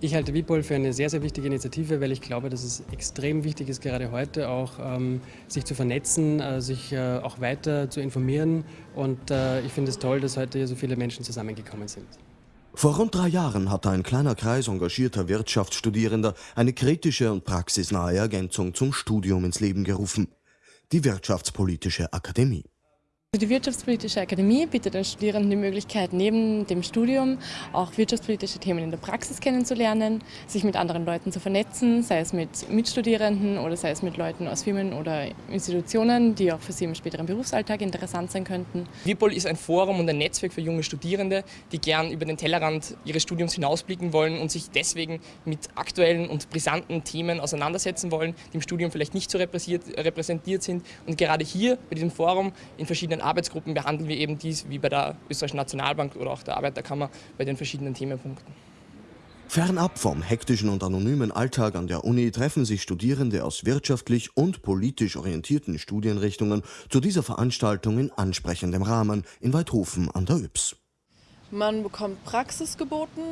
Ich halte WIPOL für eine sehr, sehr wichtige Initiative, weil ich glaube, dass es extrem wichtig ist, gerade heute auch ähm, sich zu vernetzen, äh, sich äh, auch weiter zu informieren. Und äh, ich finde es toll, dass heute hier so viele Menschen zusammengekommen sind. Vor rund drei Jahren hatte ein kleiner Kreis engagierter Wirtschaftsstudierender eine kritische und praxisnahe Ergänzung zum Studium ins Leben gerufen. Die Wirtschaftspolitische Akademie. Die Wirtschaftspolitische Akademie bietet den Studierenden die Möglichkeit, neben dem Studium auch wirtschaftspolitische Themen in der Praxis kennenzulernen, sich mit anderen Leuten zu vernetzen, sei es mit Mitstudierenden oder sei es mit Leuten aus Firmen oder Institutionen, die auch für sie im späteren Berufsalltag interessant sein könnten. WIPOL ist ein Forum und ein Netzwerk für junge Studierende, die gern über den Tellerrand ihres Studiums hinausblicken wollen und sich deswegen mit aktuellen und brisanten Themen auseinandersetzen wollen, die im Studium vielleicht nicht so repräsentiert sind. Und gerade hier bei diesem Forum in verschiedenen verschiedenen Arbeitsgruppen behandeln wir eben dies, wie bei der Österreichischen Nationalbank oder auch der Arbeiterkammer, bei den verschiedenen Themenpunkten. Fernab vom hektischen und anonymen Alltag an der Uni treffen sich Studierende aus wirtschaftlich und politisch orientierten Studienrichtungen zu dieser Veranstaltung in ansprechendem Rahmen in Weidhofen an der Yps. Man bekommt Praxis geboten,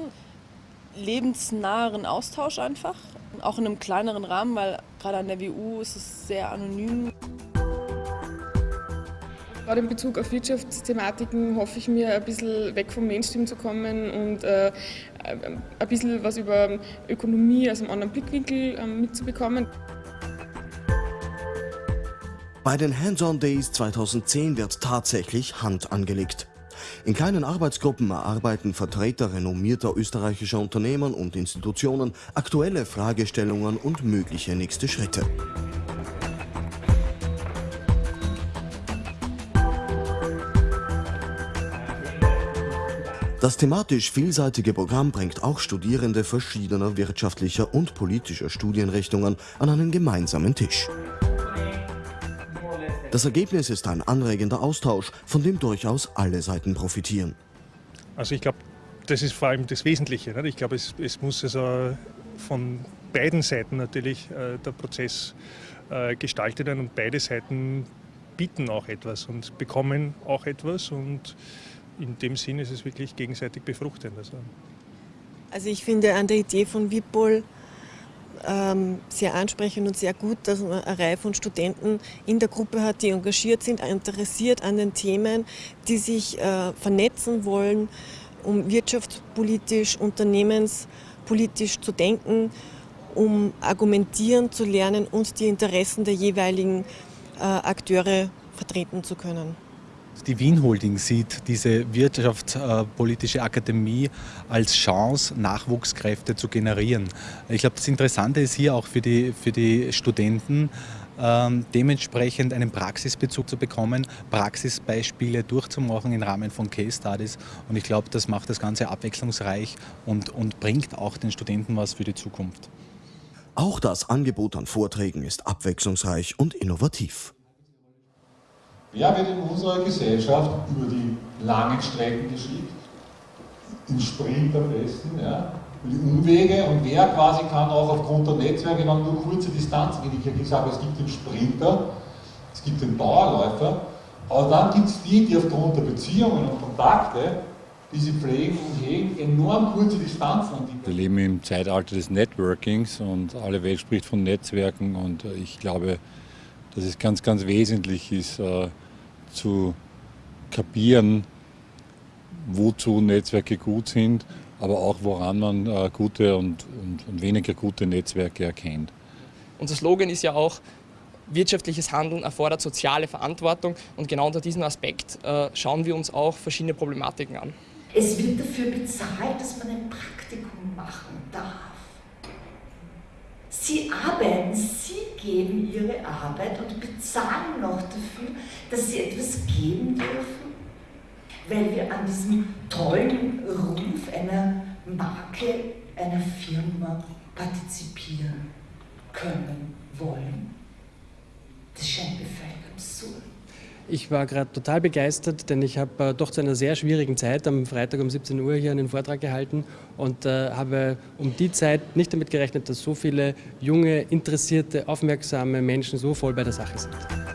lebensnaheren Austausch einfach, auch in einem kleineren Rahmen, weil gerade an der WU ist es sehr anonym. Gerade in Bezug auf Wirtschaftsthematiken hoffe ich mir, ein bisschen weg vom Mainstream zu kommen und äh, ein bisschen was über Ökonomie aus einem anderen Blickwinkel äh, mitzubekommen. Bei den Hands-on Days 2010 wird tatsächlich Hand angelegt. In kleinen Arbeitsgruppen erarbeiten Vertreter renommierter österreichischer Unternehmen und Institutionen aktuelle Fragestellungen und mögliche nächste Schritte. Das thematisch vielseitige Programm bringt auch Studierende verschiedener wirtschaftlicher und politischer Studienrichtungen an einen gemeinsamen Tisch. Das Ergebnis ist ein anregender Austausch, von dem durchaus alle Seiten profitieren. Also ich glaube, das ist vor allem das Wesentliche. Nicht? Ich glaube, es, es, muss also von beiden Seiten natürlich äh, der Prozess äh, gestaltet werden und beide Seiten bieten auch etwas und bekommen auch etwas und in dem Sinn ist es wirklich gegenseitig befruchtend. Also, also ich finde an der Idee von Wipol ähm, sehr ansprechend und sehr gut, dass man eine Reihe von Studenten in der Gruppe hat, die engagiert sind, interessiert an den Themen, die sich äh, vernetzen wollen, um wirtschaftspolitisch, unternehmenspolitisch zu denken, um argumentieren zu lernen und die Interessen der jeweiligen äh, Akteure vertreten zu können. Die Wien Holding sieht diese Wirtschaftspolitische Akademie als Chance, Nachwuchskräfte zu generieren. Ich glaube, das Interessante ist hier auch für die, für die Studenten, ähm, dementsprechend einen Praxisbezug zu bekommen, Praxisbeispiele durchzumachen im Rahmen von Case Studies. Und ich glaube, das macht das Ganze abwechslungsreich und, und bringt auch den Studenten was für die Zukunft. Auch das Angebot an Vorträgen ist abwechslungsreich und innovativ. Wer wird in unserer Gesellschaft über die langen Strecken geschickt? Im Sprint am besten, ja? die Umwege und wer quasi kann auch aufgrund der Netzwerke dann nur kurze Distanzen gehen. Ich habe gesagt, es gibt den Sprinter, es gibt den Dauerläufer, aber dann gibt es die, die aufgrund der Beziehungen und Kontakte, die sie pflegen und hegen, enorm kurze Distanzen. Wir leben im Zeitalter des Networkings und alle Welt spricht von Netzwerken und ich glaube, dass es ganz, ganz wesentlich ist, äh, zu kapieren, wozu Netzwerke gut sind, aber auch woran man äh, gute und, und, und weniger gute Netzwerke erkennt. Unser Slogan ist ja auch, wirtschaftliches Handeln erfordert soziale Verantwortung und genau unter diesem Aspekt äh, schauen wir uns auch verschiedene Problematiken an. Es wird dafür bezahlt, dass man ein Praktikum machen darf. Sie arbeiten, Sie geben Ihre Arbeit und bezahlen noch dafür, dass Sie etwas geben dürfen, weil wir an diesem tollen Ruf einer Marke, einer Firma partizipieren können, wollen. Das scheint mir völlig absurd. Ich war gerade total begeistert, denn ich habe äh, doch zu einer sehr schwierigen Zeit am Freitag um 17 Uhr hier einen Vortrag gehalten und äh, habe um die Zeit nicht damit gerechnet, dass so viele junge, interessierte, aufmerksame Menschen so voll bei der Sache sind.